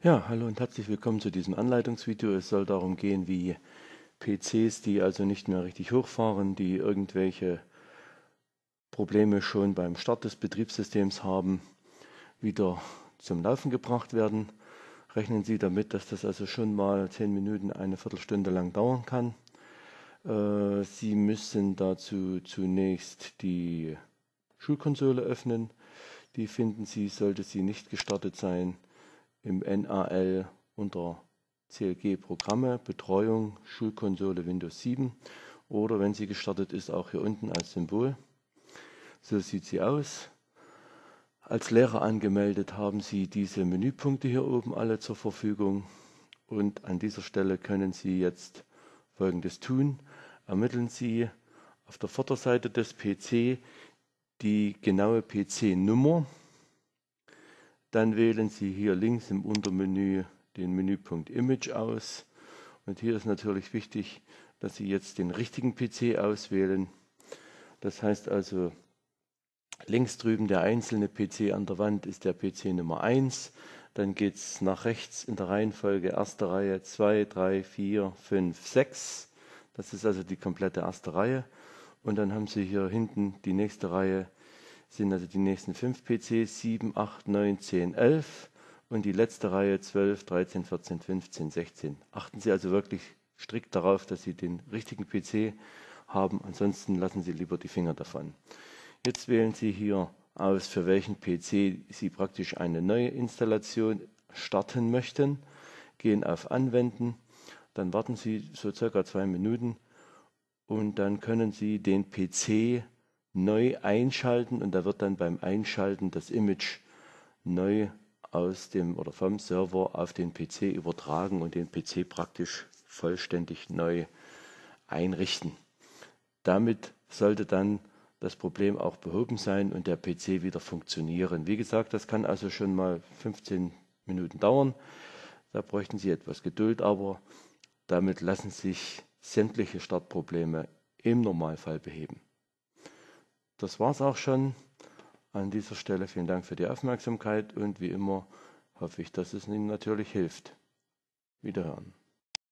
Ja, hallo und herzlich willkommen zu diesem Anleitungsvideo. Es soll darum gehen, wie PCs, die also nicht mehr richtig hochfahren, die irgendwelche Probleme schon beim Start des Betriebssystems haben, wieder zum Laufen gebracht werden. Rechnen Sie damit, dass das also schon mal 10 Minuten, eine Viertelstunde lang dauern kann. Äh, Sie müssen dazu zunächst die Schulkonsole öffnen. Die finden Sie, sollte sie nicht gestartet sein, im NAL unter CLG Programme, Betreuung, Schulkonsole Windows 7 oder wenn sie gestartet ist, auch hier unten als Symbol. So sieht sie aus. Als Lehrer angemeldet haben Sie diese Menüpunkte hier oben alle zur Verfügung und an dieser Stelle können Sie jetzt folgendes tun. Ermitteln Sie auf der Vorderseite des PC die genaue PC-Nummer dann wählen Sie hier links im Untermenü den Menüpunkt Image aus. Und hier ist natürlich wichtig, dass Sie jetzt den richtigen PC auswählen. Das heißt also, links drüben der einzelne PC an der Wand ist der PC Nummer 1. Dann geht es nach rechts in der Reihenfolge erste Reihe 2, 3, 4, 5, 6. Das ist also die komplette erste Reihe. Und dann haben Sie hier hinten die nächste Reihe sind also die nächsten fünf PCs 7, 8, 9, 10, 11 und die letzte Reihe 12, 13, 14, 15, 16. Achten Sie also wirklich strikt darauf, dass Sie den richtigen PC haben, ansonsten lassen Sie lieber die Finger davon. Jetzt wählen Sie hier aus, für welchen PC Sie praktisch eine neue Installation starten möchten, gehen auf Anwenden, dann warten Sie so circa zwei Minuten und dann können Sie den PC neu einschalten und da wird dann beim Einschalten das Image neu aus dem oder vom Server auf den PC übertragen und den PC praktisch vollständig neu einrichten. Damit sollte dann das Problem auch behoben sein und der PC wieder funktionieren. Wie gesagt, das kann also schon mal 15 Minuten dauern. Da bräuchten Sie etwas Geduld, aber damit lassen sich sämtliche Startprobleme im Normalfall beheben. Das war's auch schon. An dieser Stelle vielen Dank für die Aufmerksamkeit und wie immer hoffe ich, dass es Ihnen natürlich hilft. Wiederhören.